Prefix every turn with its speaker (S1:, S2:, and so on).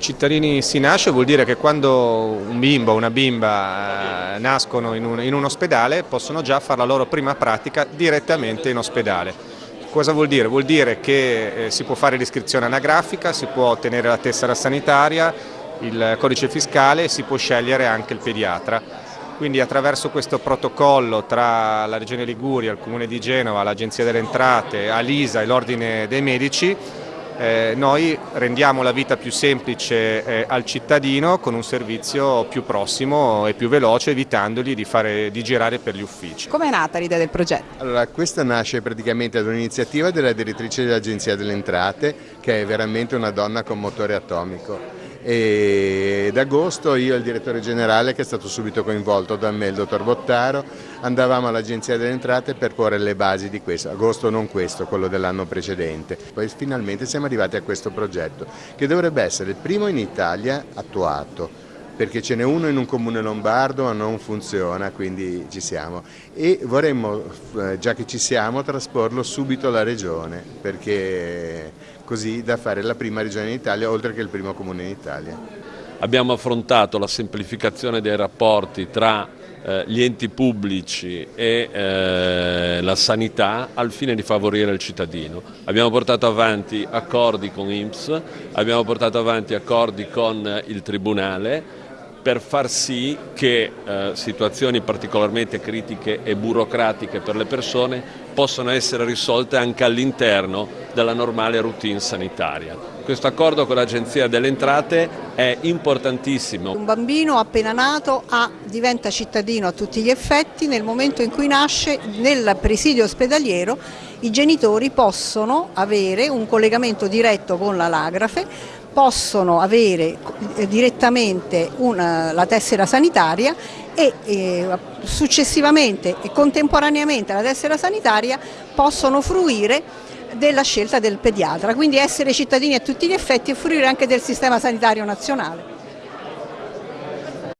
S1: Cittadini si nasce vuol dire che quando un bimbo o una bimba eh, nascono in un, in un ospedale possono già fare la loro prima pratica direttamente in ospedale. Cosa vuol dire? Vuol dire che eh, si può fare l'iscrizione anagrafica, si può ottenere la tessera sanitaria, il codice fiscale e si può scegliere anche il pediatra. Quindi attraverso questo protocollo tra la Regione Liguria, il Comune di Genova, l'Agenzia delle Entrate, Alisa e l'Ordine dei Medici eh, noi rendiamo la vita più semplice eh, al cittadino con un servizio più prossimo e più veloce evitandogli di, fare, di girare per gli uffici.
S2: Come è nata l'idea del progetto?
S3: Allora, questa nasce praticamente da un'iniziativa della direttrice dell'Agenzia delle Entrate che è veramente una donna con motore atomico ed agosto io e il direttore generale che è stato subito coinvolto da me, il dottor Bottaro, andavamo all'Agenzia delle Entrate per porre le basi di questo, agosto non questo, quello dell'anno precedente. Poi finalmente siamo arrivati a questo progetto che dovrebbe essere il primo in Italia attuato perché ce n'è uno in un comune lombardo ma non funziona, quindi ci siamo. E vorremmo, eh, già che ci siamo, trasporlo subito alla regione, perché così da fare la prima regione in Italia, oltre che il primo comune in Italia.
S4: Abbiamo affrontato la semplificazione dei rapporti tra eh, gli enti pubblici e eh, la sanità al fine di favorire il cittadino. Abbiamo portato avanti accordi con IMSS, abbiamo portato avanti accordi con il Tribunale per far sì che eh, situazioni particolarmente critiche e burocratiche per le persone possano essere risolte anche all'interno della normale routine sanitaria. Questo accordo con l'Agenzia delle Entrate è importantissimo.
S2: Un bambino appena nato ha, diventa cittadino a tutti gli effetti, nel momento in cui nasce nel presidio ospedaliero i genitori possono avere un collegamento diretto con l'anagrafe possono avere eh, direttamente una, la tessera sanitaria e eh, successivamente e contemporaneamente alla tessera sanitaria possono fruire della scelta del pediatra, quindi essere cittadini a tutti gli effetti e fruire anche del sistema sanitario nazionale.